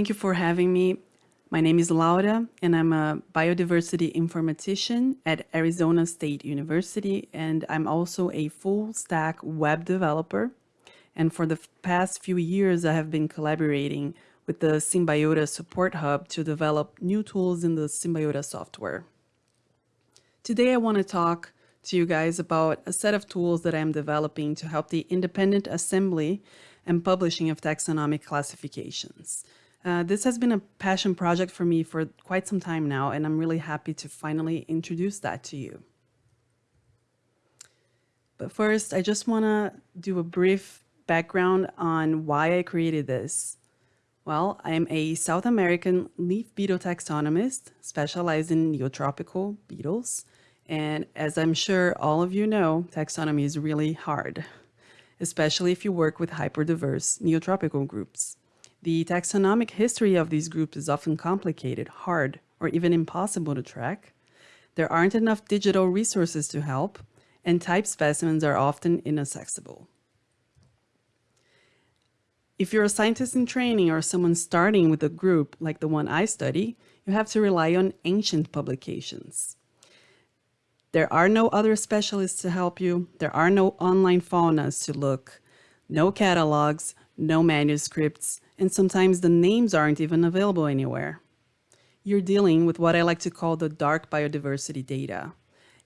thank you for having me. My name is Laura, and I'm a biodiversity informatician at Arizona State University, and I'm also a full stack web developer. And for the past few years, I have been collaborating with the Symbiota Support Hub to develop new tools in the Symbiota software. Today, I want to talk to you guys about a set of tools that I'm developing to help the independent assembly and publishing of taxonomic classifications. Uh, this has been a passion project for me for quite some time now, and I'm really happy to finally introduce that to you. But first, I just want to do a brief background on why I created this. Well, I am a South American leaf beetle taxonomist specialized in neotropical beetles. And as I'm sure all of you know, taxonomy is really hard, especially if you work with hyperdiverse neotropical groups. The taxonomic history of these groups is often complicated, hard, or even impossible to track. There aren't enough digital resources to help, and type specimens are often inaccessible. If you're a scientist in training or someone starting with a group like the one I study, you have to rely on ancient publications. There are no other specialists to help you. There are no online faunas to look, no catalogs, no manuscripts, and sometimes the names aren't even available anywhere. You're dealing with what I like to call the dark biodiversity data.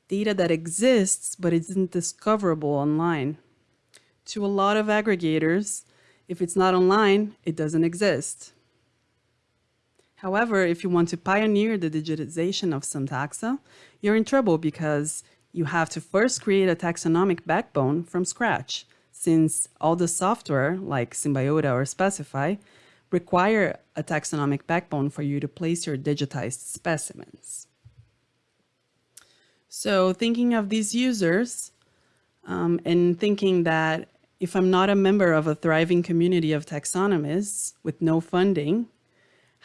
Data that exists, but isn't discoverable online. To a lot of aggregators, if it's not online, it doesn't exist. However, if you want to pioneer the digitization of some taxa, you're in trouble because you have to first create a taxonomic backbone from scratch, since all the software, like Symbiota or Specify, require a taxonomic backbone for you to place your digitized specimens. So thinking of these users um, and thinking that if I'm not a member of a thriving community of taxonomists with no funding,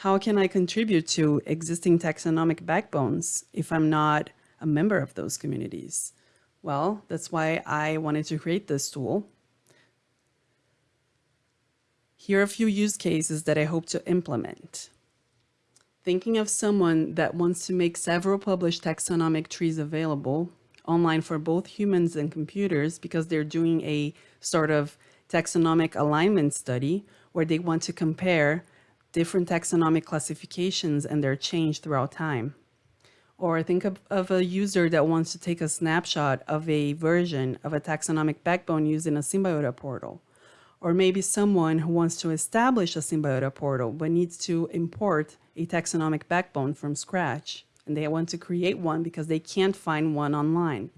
how can I contribute to existing taxonomic backbones if I'm not a member of those communities? Well, that's why I wanted to create this tool. Here are a few use cases that I hope to implement. Thinking of someone that wants to make several published taxonomic trees available online for both humans and computers because they're doing a sort of taxonomic alignment study where they want to compare different taxonomic classifications and their change throughout time. Or think of, of, a user that wants to take a snapshot of a version of a taxonomic backbone using a Symbiota portal. Or maybe someone who wants to establish a Symbiota portal but needs to import a taxonomic backbone from scratch. And they want to create one because they can't find one online.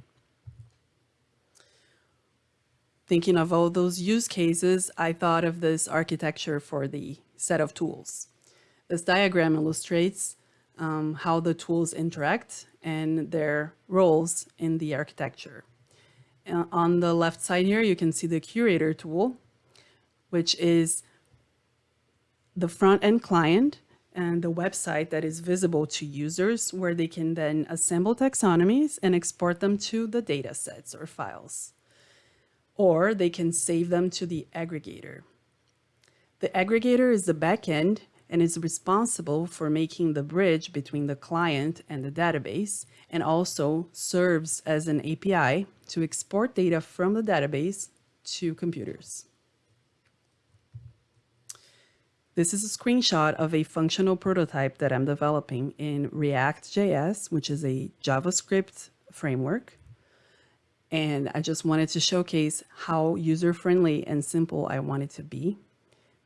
Thinking of all those use cases, I thought of this architecture for the set of tools. This diagram illustrates um, how the tools interact and their roles in the architecture. Uh, on the left side here, you can see the curator tool, which is the front-end client and the website that is visible to users where they can then assemble taxonomies and export them to the data sets or files. Or they can save them to the aggregator. The aggregator is the backend and is responsible for making the bridge between the client and the database and also serves as an API to export data from the database to computers. This is a screenshot of a functional prototype that I'm developing in React.js, which is a JavaScript framework. And I just wanted to showcase how user-friendly and simple I want it to be.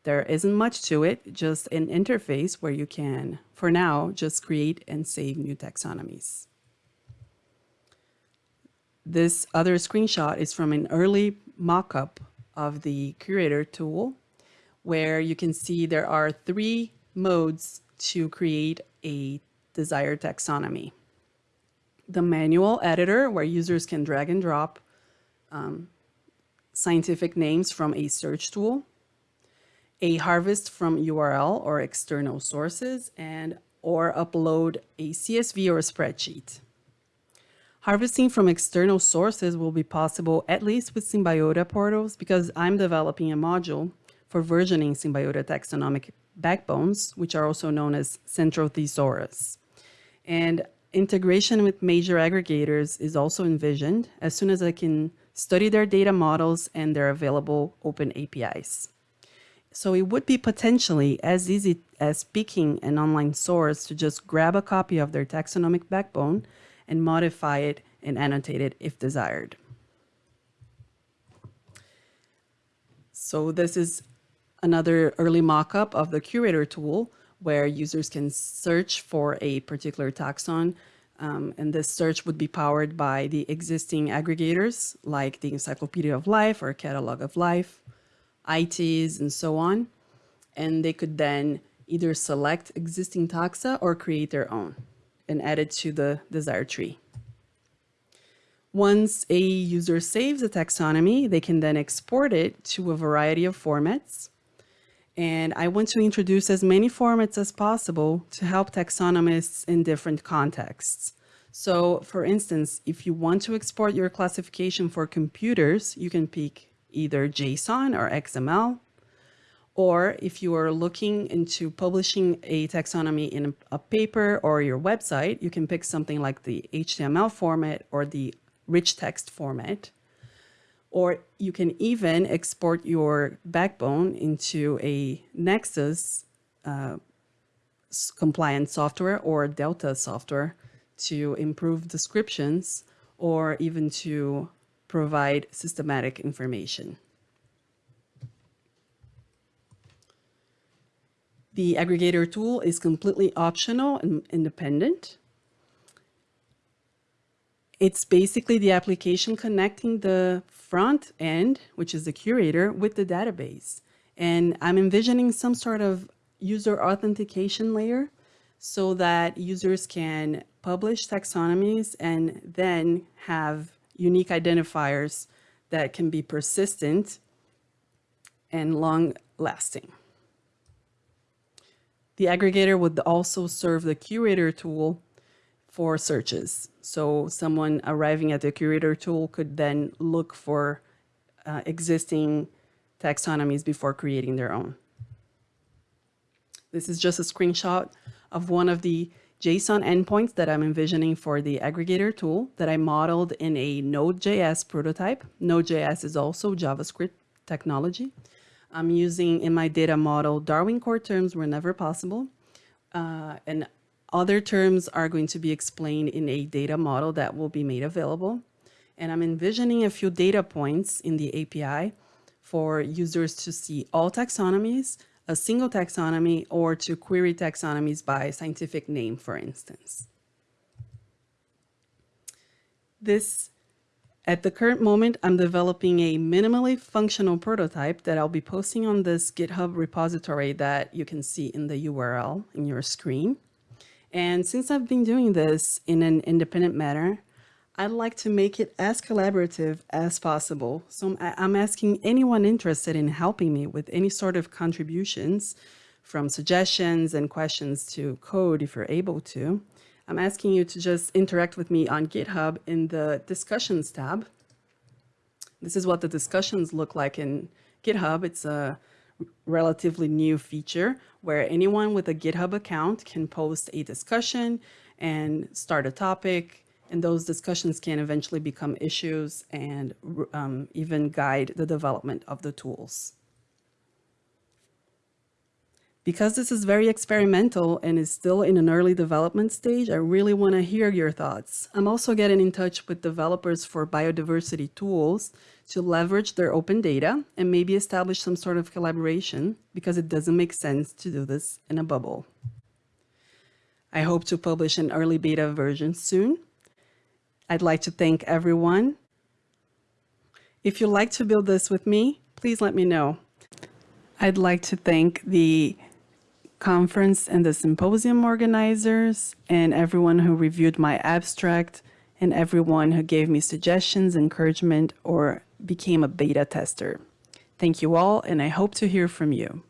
There isn't much to it, just an interface where you can, for now, just create and save new taxonomies. This other screenshot is from an early mock-up of the curator tool, where you can see there are three modes to create a desired taxonomy. The manual editor, where users can drag and drop um, scientific names from a search tool a harvest from URL or external sources and or upload a CSV or a spreadsheet. Harvesting from external sources will be possible at least with Symbiota portals because I'm developing a module for versioning Symbiota taxonomic backbones, which are also known as central thesaurus. And integration with major aggregators is also envisioned as soon as I can study their data models and their available open APIs. So it would be potentially as easy as picking an online source to just grab a copy of their taxonomic backbone and modify it and annotate it if desired. So this is another early mock-up of the curator tool where users can search for a particular taxon um, and this search would be powered by the existing aggregators like the Encyclopedia of Life or Catalog of Life, ITIS, and so on. And they could then either select existing taxa or create their own and add it to the desired tree. Once a user saves a taxonomy, they can then export it to a variety of formats. And I want to introduce as many formats as possible to help taxonomists in different contexts. So for instance, if you want to export your classification for computers, you can pick either JSON or XML. Or if you are looking into publishing a taxonomy in a paper or your website, you can pick something like the HTML format or the rich text format. Or you can even export your backbone into a Nexus uh, compliant software or Delta software to improve descriptions or even to provide systematic information. The aggregator tool is completely optional and independent. It's basically the application connecting the front end, which is the curator, with the database. And I'm envisioning some sort of user authentication layer so that users can publish taxonomies and then have unique identifiers that can be persistent and long lasting. The aggregator would also serve the curator tool for searches. So someone arriving at the curator tool could then look for uh, existing taxonomies before creating their own. This is just a screenshot of one of the JSON endpoints that I'm envisioning for the aggregator tool that I modeled in a Node.js prototype. Node.js is also JavaScript technology. I'm using in my data model Darwin core terms whenever possible. Uh, and other terms are going to be explained in a data model that will be made available. And I'm envisioning a few data points in the API for users to see all taxonomies, a single taxonomy, or to query taxonomies by scientific name, for instance. This, at the current moment, I'm developing a minimally functional prototype that I'll be posting on this GitHub repository that you can see in the URL in your screen. And since I've been doing this in an independent manner, I'd like to make it as collaborative as possible. So I'm asking anyone interested in helping me with any sort of contributions from suggestions and questions to code if you're able to. I'm asking you to just interact with me on GitHub in the discussions tab. This is what the discussions look like in GitHub. It's a relatively new feature where anyone with a GitHub account can post a discussion and start a topic. And those discussions can eventually become issues and um, even guide the development of the tools. Because this is very experimental and is still in an early development stage, I really want to hear your thoughts. I'm also getting in touch with developers for biodiversity tools to leverage their open data and maybe establish some sort of collaboration because it doesn't make sense to do this in a bubble. I hope to publish an early beta version soon. I'd like to thank everyone. If you'd like to build this with me, please let me know. I'd like to thank the conference and the symposium organizers and everyone who reviewed my abstract and everyone who gave me suggestions, encouragement, or became a beta tester. Thank you all, and I hope to hear from you.